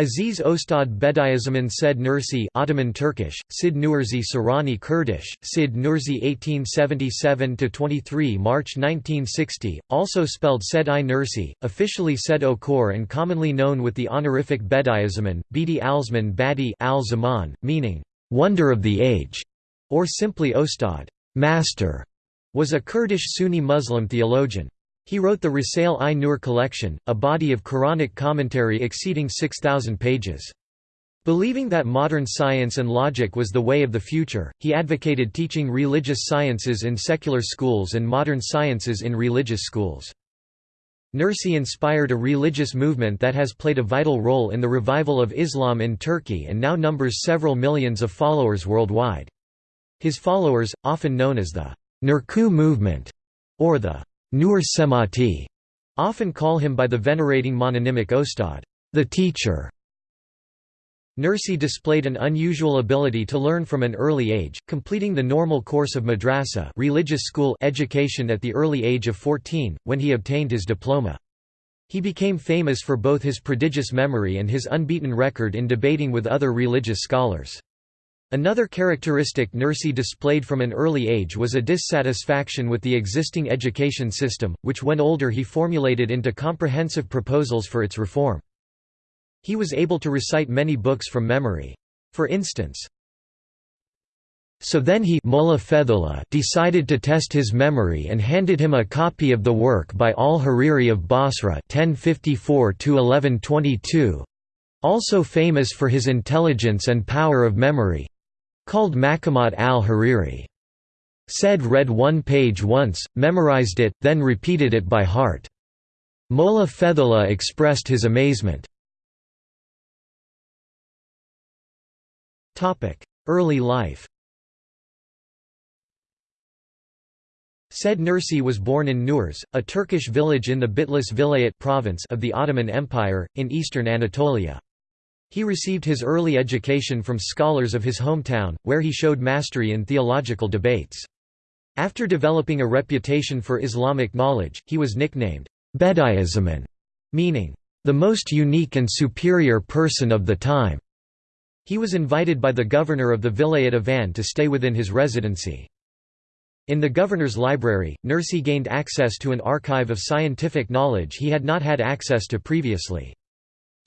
Aziz Ostad Bediüzzaman Said Nursi Ottoman Turkish, Sid Nursi Sorani Kurdish, Sid Nursi 1877–23 March 1960, also spelled Said i Nursi, officially Said Okur and commonly known with the honorific Bediüzzaman, Bedi Alzman Badi al -Zaman, meaning, "'Wonder of the Age' or simply Ostad master", was a Kurdish Sunni Muslim theologian. He wrote the Risale-i Nur collection, a body of Quranic commentary exceeding 6,000 pages. Believing that modern science and logic was the way of the future, he advocated teaching religious sciences in secular schools and modern sciences in religious schools. Nursi inspired a religious movement that has played a vital role in the revival of Islam in Turkey and now numbers several millions of followers worldwide. His followers, often known as the Nurcu movement, or the Nur cemaati often call him by the venerating mononymic Ostad, the teacher. Nursi displayed an unusual ability to learn from an early age, completing the normal course of madrasa religious school education at the early age of 14, when he obtained his diploma. He became famous for both his prodigious memory and his unbeaten record in debating with other religious scholars. Another characteristic Nursi displayed from an early age was a dissatisfaction with the existing education system, which when older he formulated into comprehensive proposals for its reform. He was able to recite many books from memory. For instance, so then he decided to test his memory and handed him a copy of the work by al-Hariri of Basra 1054 also famous for his intelligence and power of memory, called Maqamat al-Hariri. Said read one page once, memorized it, then repeated it by heart. Molla Fethullah expressed his amazement. Early life Said Nursi was born in Nurs, a Turkish village in the Bitlis Vilayet province of the Ottoman Empire, in eastern Anatolia. He received his early education from scholars of his hometown, where he showed mastery in theological debates. After developing a reputation for Islamic knowledge, he was nicknamed Bediüzzaman, meaning, the most unique and superior person of the time. He was invited by the governor of the Vilayet of Van to stay within his residency. In the governor's library, Nursi gained access to an archive of scientific knowledge he had not had access to previously.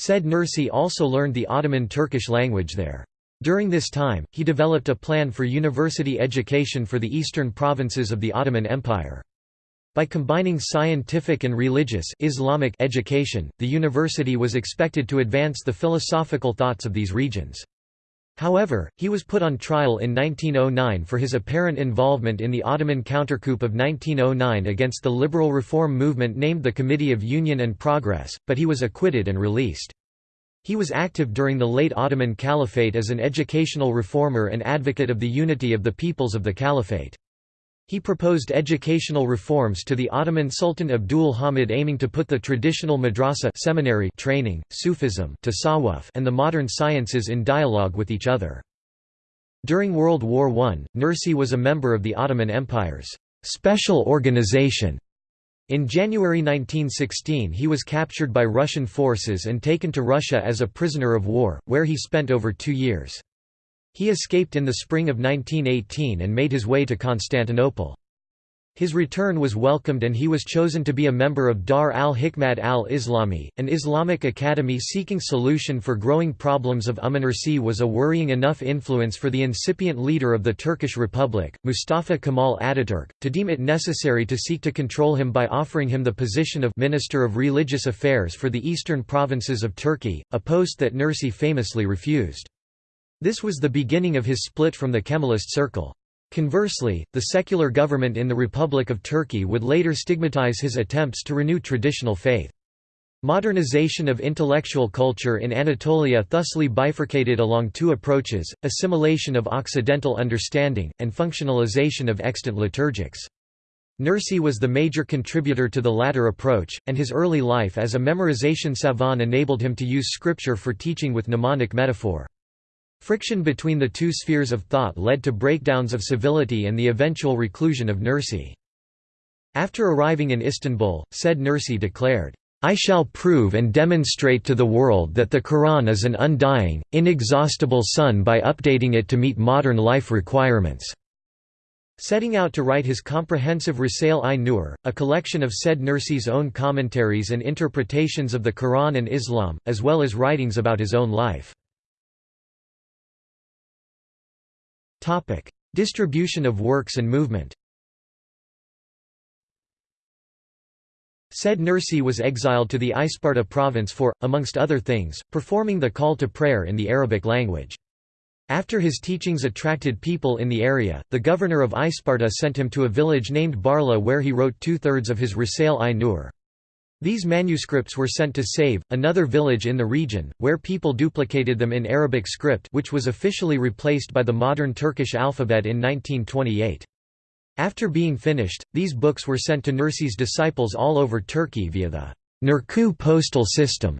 Said Nursi also learned the Ottoman Turkish language there. During this time, he developed a plan for university education for the eastern provinces of the Ottoman Empire. By combining scientific and religious Islamic education, the university was expected to advance the philosophical thoughts of these regions. However, he was put on trial in 1909 for his apparent involvement in the Ottoman countercoup of 1909 against the liberal reform movement named the Committee of Union and Progress, but he was acquitted and released. He was active during the late Ottoman Caliphate as an educational reformer and advocate of the unity of the peoples of the Caliphate. He proposed educational reforms to the Ottoman Sultan Abdul Hamid aiming to put the traditional madrasa seminary training, Sufism tasawwuf and the modern sciences in dialogue with each other. During World War I, Nursi was a member of the Ottoman Empire's special organization. In January 1916 he was captured by Russian forces and taken to Russia as a prisoner of war, where he spent over two years. He escaped in the spring of 1918 and made his way to Constantinople. His return was welcomed and he was chosen to be a member of Dar al-Hikmat al-Islami, an Islamic academy seeking solution for growing problems of Umm-Nursi was a worrying enough influence for the incipient leader of the Turkish Republic, Mustafa Kemal Ataturk, to deem it necessary to seek to control him by offering him the position of Minister of Religious Affairs for the eastern provinces of Turkey, a post that Nursi famously refused. This was the beginning of his split from the Kemalist circle. Conversely, the secular government in the Republic of Turkey would later stigmatize his attempts to renew traditional faith. Modernization of intellectual culture in Anatolia thusly bifurcated along two approaches, assimilation of Occidental understanding, and functionalization of extant liturgics. Nursi was the major contributor to the latter approach, and his early life as a memorization savant enabled him to use scripture for teaching with mnemonic metaphor. Friction between the two spheres of thought led to breakdowns of civility and the eventual reclusion of Nursi. After arriving in Istanbul, said Nursi declared, I shall prove and demonstrate to the world that the Quran is an undying, inexhaustible sun by updating it to meet modern life requirements." Setting out to write his comprehensive Risale-i Nur, a collection of Said Nursi's own commentaries and interpretations of the Quran and Islam, as well as writings about his own life. Distribution of works and movement Said Nursi was exiled to the Isparta province for, amongst other things, performing the call to prayer in the Arabic language. After his teachings attracted people in the area, the governor of Isparta sent him to a village named Barla where he wrote two-thirds of his Risale-i Nur. These manuscripts were sent to Sav, another village in the region, where people duplicated them in Arabic script which was officially replaced by the modern Turkish alphabet in 1928. After being finished, these books were sent to Nursi's disciples all over Turkey via the Nurcu postal system.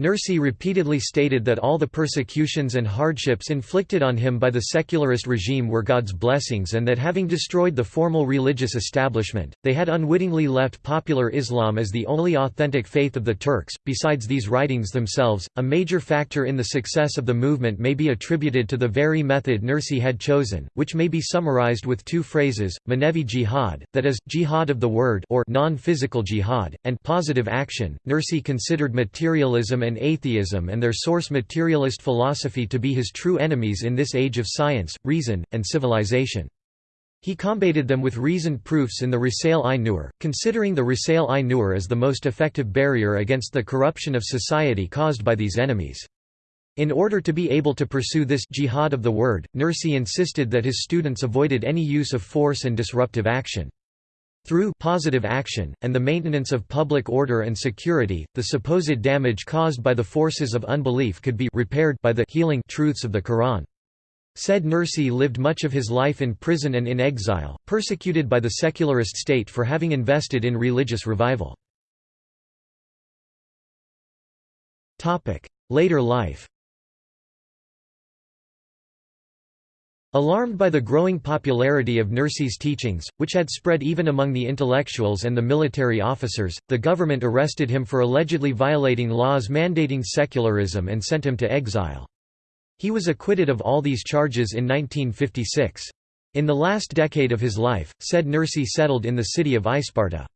Nursi repeatedly stated that all the persecutions and hardships inflicted on him by the secularist regime were God's blessings and that having destroyed the formal religious establishment, they had unwittingly left popular Islam as the only authentic faith of the Turks. Besides these writings themselves, a major factor in the success of the movement may be attributed to the very method Nursi had chosen, which may be summarized with two phrases, manevi jihad, that is, jihad of the word or non-physical jihad, and positive action. Nursi considered materialism and and atheism and their source materialist philosophy to be his true enemies in this age of science, reason, and civilization. He combated them with reasoned proofs in the Risale-i Nur, considering the Risale-i Nur as the most effective barrier against the corruption of society caused by these enemies. In order to be able to pursue this jihad of the word, Nursi insisted that his students avoided any use of force and disruptive action. Through positive action, and the maintenance of public order and security, the supposed damage caused by the forces of unbelief could be repaired by the healing truths of the Quran. Said Nursi lived much of his life in prison and in exile, persecuted by the secularist state for having invested in religious revival. Later life Alarmed by the growing popularity of Nursi's teachings, which had spread even among the intellectuals and the military officers, the government arrested him for allegedly violating laws mandating secularism and sent him to exile. He was acquitted of all these charges in 1956. In the last decade of his life, said Nursi settled in the city of Isparta.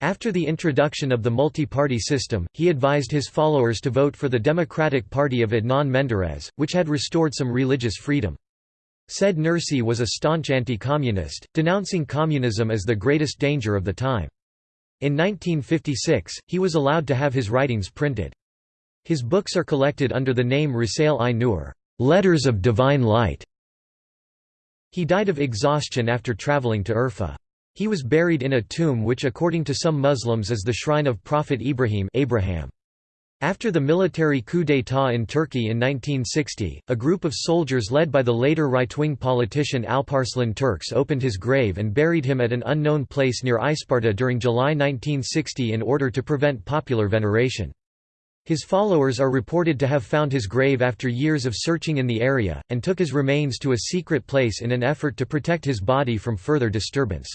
After the introduction of the multi-party system, he advised his followers to vote for the Democratic Party of Adnan Menderes, which had restored some religious freedom. Said Nursi was a staunch anti-communist, denouncing communism as the greatest danger of the time. In 1956, he was allowed to have his writings printed. His books are collected under the name Risale-i Nur Letters of Divine Light". He died of exhaustion after traveling to Urfa. He was buried in a tomb which according to some Muslims is the shrine of Prophet Ibrahim Abraham. After the military coup d'état in Turkey in 1960, a group of soldiers led by the later right-wing politician Alparslan Türkeş opened his grave and buried him at an unknown place near Isparta during July 1960 in order to prevent popular veneration. His followers are reported to have found his grave after years of searching in the area, and took his remains to a secret place in an effort to protect his body from further disturbance.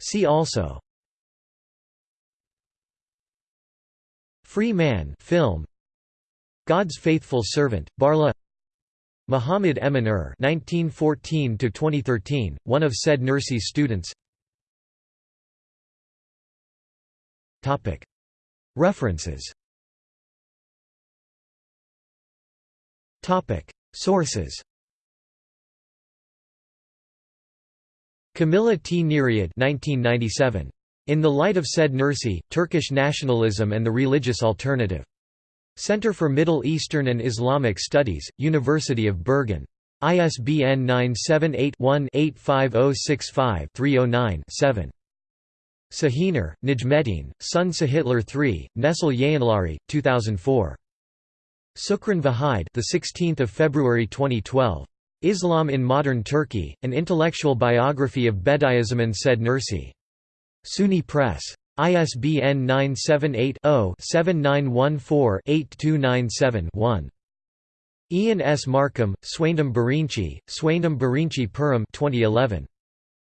See also Free Man film. God's Faithful Servant Barla. Muhammad Emin-ur 1914 to 2013 one of said Nursi's students. Topic. References. Topic. Sources. Camilla T. Nereid 1997 in the Light of Said Nursi, Turkish Nationalism and the Religious Alternative. Center for Middle Eastern and Islamic Studies, University of Bergen. ISBN 978-1-85065-309-7. Şahiner, Necmettin, Son Şahitler III, Nesil Yayınları, 2004. Sukran Vahide, the 16th of February 2012. Islam in Modern Turkey: An Intellectual Biography of Bediüzzaman Said Nursi. SUNY Press. ISBN 978-0-7914-8297-1. Ian S. Markham, Suendam Birinci, Suendam Birinci Pirim 2011.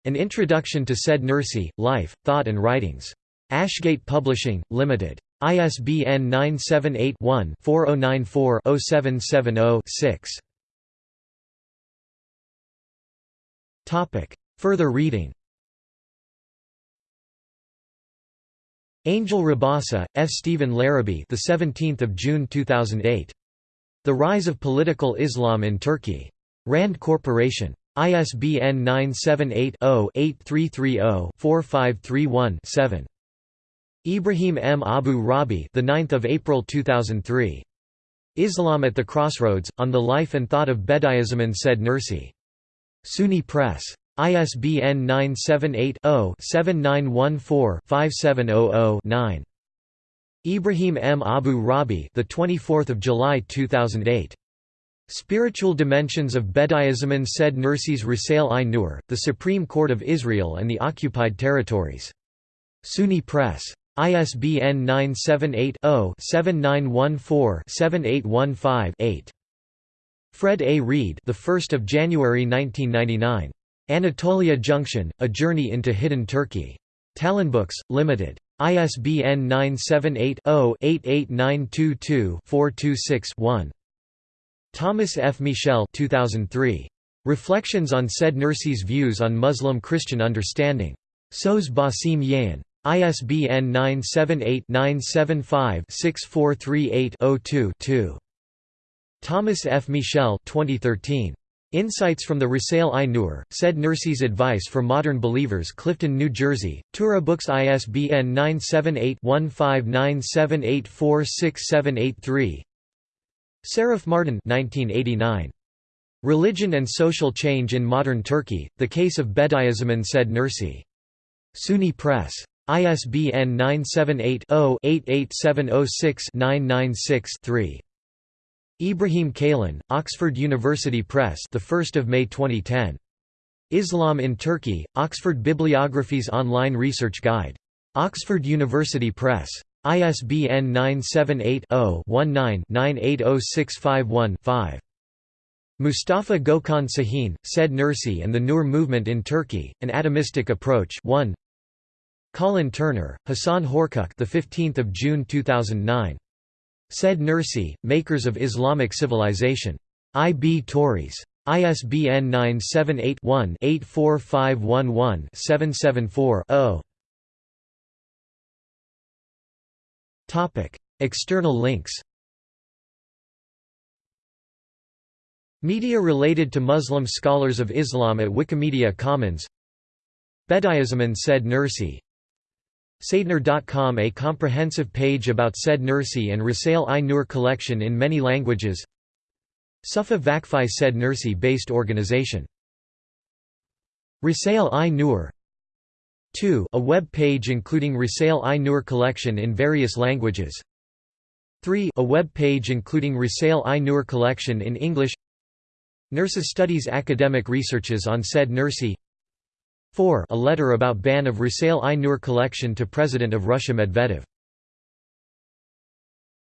An Introduction to Said Nursi, Life, Thought and Writings. Ashgate Publishing, Limited. ISBN 978 one 4094 770 Topic. Further reading Angel Rabasa, F. Stephen Larrabee, the 17th of June 2008. The Rise of Political Islam in Turkey. Rand Corporation. ISBN 978-0-8330-4531-7. Ibrahim M. Abu Rabi, the 9th of April 2003. Islam at the Crossroads: On the Life and Thought of Bediüzzaman said Nursi. SUNY Press. ISBN 978-0-7914-5700-9. Ibrahim M. Abu Rabi, the 24th of July 2008. Spiritual Dimensions of Bediüzzaman said Nursi's Risale-i Nur, The Supreme Court of Israel and the Occupied Territories. SUNY Press. ISBN 978-0-7914-7815-8. Fred A. Reed, the 1st of January 1999. Anatolia Junction: A Journey into Hidden Turkey. Talonbooks Limited. ISBN 978 0 88922 426 1. Thomas F. Michel 2003. Reflections on Said Nursi's Views on Muslim-Christian Understanding. Soz Basim Yayın. ISBN 978-975-6438-02-2. Thomas F. Michel 2013. Insights from the Risale-i Nur, said Nursi's Advice for Modern Believers Clifton, New Jersey, Tughra Books ISBN 978-1597846783 Şerif Mardin 1989. Religion and Social Change in Modern Turkey, The Case of Bediüzzaman said Nursi. SUNY Press. ISBN 978 0 88706 996 3. Ibrahim Kalin, Oxford University Press, the 1st of May 2010. Islam in Turkey: Oxford Bibliography's online research guide. Oxford University Press. ISBN 978-0-19-980651-5. Mustafa Gökhan Sahin, Said Nursi and the Nur Movement in Turkey: An Atomistic Approach 1. Colin Turner, Hassan Horkuc, the 15th of June 2009. Said Nursi, Makers of Islamic Civilization. I. B. Tauris. ISBN 978 one 84511 774 0. External links Media related to Muslim scholars of Islam at Wikimedia Commons Bediüzzaman said Nursi Saidnur.com A comprehensive page about said Nursi and Risale-i Nur collection in many languages. Sufa Vakfi said Nursi based organization Risale-i Nur 2 a web page including Risale-i Nur collection in various languages. 3 a web page including Risale-i Nur collection in English. Nurses studies academic researches on said Nursi 4 a letter about ban of Risale-i Nur collection to President of Russia Medvedev